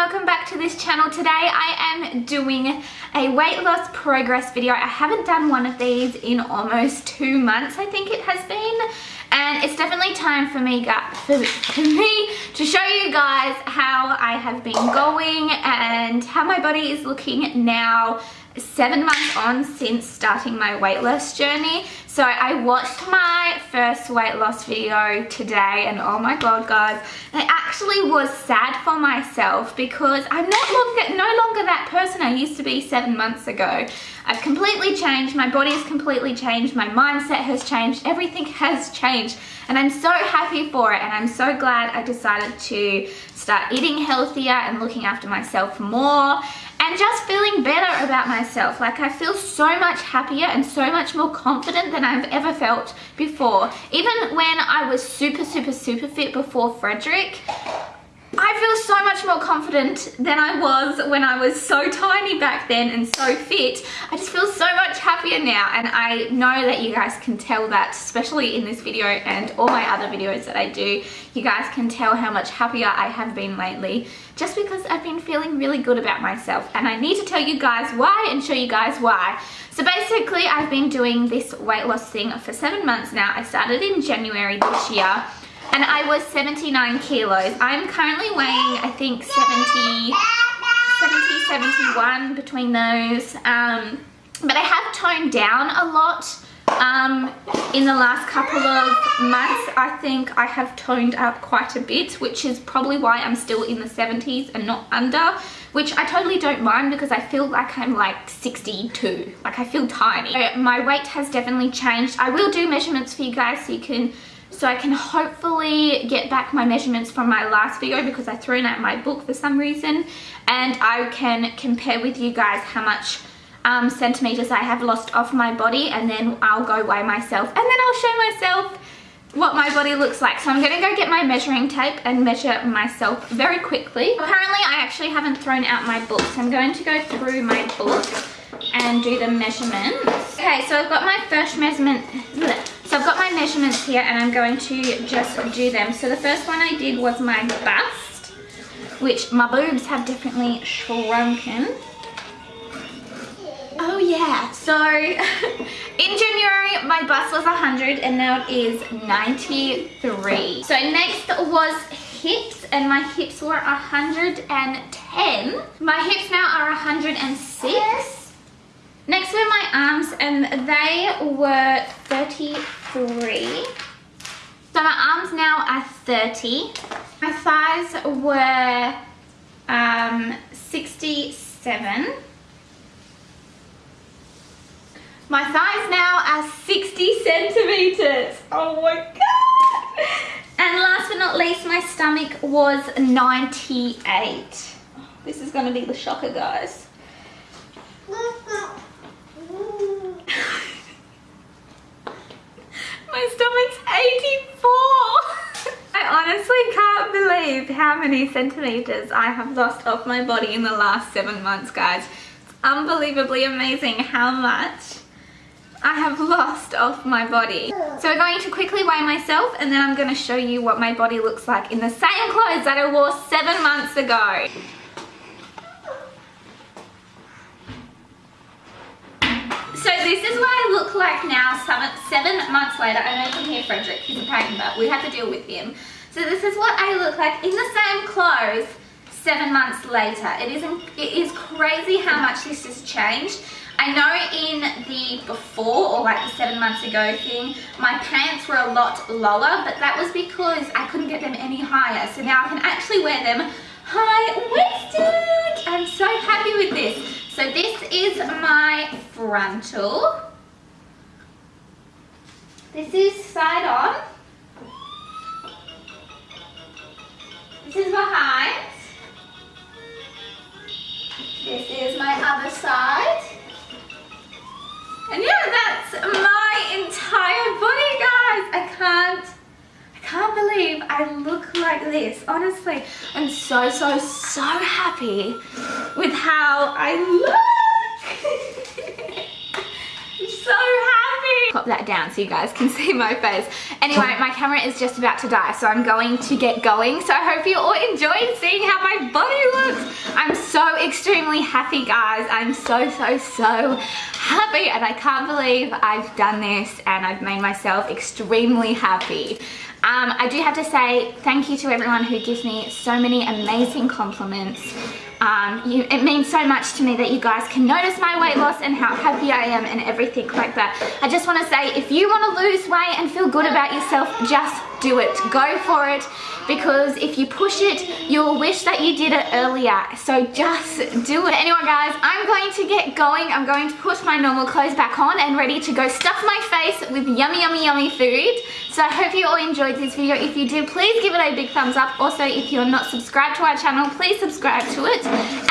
welcome back to this channel. Today I am doing a weight loss progress video. I haven't done one of these in almost two months I think it has been and it's definitely time for me, for, for me to show you guys how I have been going and how my body is looking now seven months on since starting my weight loss journey. So I watched my first weight loss video today and oh my god guys I actually was sad for myself because I'm not longer no longer that person I used to be seven months ago. I've completely changed. My body has completely changed. My mindset has changed. Everything has changed. And I'm so happy for it. And I'm so glad I decided to start eating healthier and looking after myself more and just feeling better about myself. Like I feel so much happier and so much more confident than I've ever felt before. Even when I was super, super, super fit before Frederick, I feel so much more confident than I was when I was so tiny back then and so fit. I just feel so much happier now and I know that you guys can tell that, especially in this video and all my other videos that I do. You guys can tell how much happier I have been lately just because I've been feeling really good about myself and I need to tell you guys why and show you guys why. So basically I've been doing this weight loss thing for seven months now. I started in January this year and I was 79 kilos. I'm currently weighing, I think, 70, 70, 71 between those. Um, but I have toned down a lot um, in the last couple of months. I think I have toned up quite a bit, which is probably why I'm still in the 70s and not under which I totally don't mind because I feel like I'm like 62 like I feel tiny my weight has definitely changed I will do measurements for you guys so you can so I can hopefully get back my measurements from my last video because I threw out my book for some reason and I can compare with you guys how much um, centimeters I have lost off my body and then I'll go weigh myself and then I'll show myself what my body looks like. So I'm going to go get my measuring tape and measure myself very quickly. Apparently I actually haven't thrown out my book so I'm going to go through my book and do the measurements. Okay, so I've got my first measurement. So I've got my measurements here and I'm going to just do them. So the first one I did was my bust, which my boobs have definitely shrunken. Oh yeah, so in January my bust was 100 and now it is 93. So next was hips and my hips were 110. My hips now are 106. Next were my arms and they were 33. So my arms now are 30. My thighs were um, 67. My thighs now are 60 centimeters. Oh my God. And last but not least, my stomach was 98. This is gonna be the shocker, guys. My stomach's 84. I honestly can't how many centimeters I have lost off my body in the last seven months, guys. It's unbelievably amazing how much I have lost off my body. So we're going to quickly weigh myself and then I'm going to show you what my body looks like in the same clothes that I wore seven months ago. So this is what I look like now seven, seven months later. I know you can hear Frederick, he's a pain, but we have to deal with him. So this is what I look like in the same clothes seven months later. It is, it is crazy how much this has changed. I know in the before or like the seven months ago thing, my pants were a lot lower, but that was because I couldn't get them any higher. So now I can actually wear them high-waisted. I'm so happy with this. So this is my frontal. This is side on. This is behind. This is my other side. And yeah, that's my entire body, guys. I can't, I can't believe I look like this. Honestly, I'm so, so, so happy with how I look. Pop that down so you guys can see my face. Anyway, my camera is just about to die, so I'm going to get going. So I hope you all enjoyed seeing how my body looks. I'm so extremely happy guys. I'm so, so, so happy and I can't believe I've done this and I've made myself extremely happy. Um, I do have to say thank you to everyone who gives me so many amazing compliments. Um, you, it means so much to me that you guys can notice my weight loss and how happy I am and everything like that. I just want to say if you want to lose weight and feel good about yourself, just do it. Go for it because if you push it, you'll wish that you did it earlier. So just do it. Anyway, guys, I'm going to get going. I'm going to put my normal clothes back on and ready to go stuff my face with yummy, yummy, yummy food. So I hope you all enjoyed this video. If you did, please give it a big thumbs up. Also, if you're not subscribed to our channel, please subscribe to it.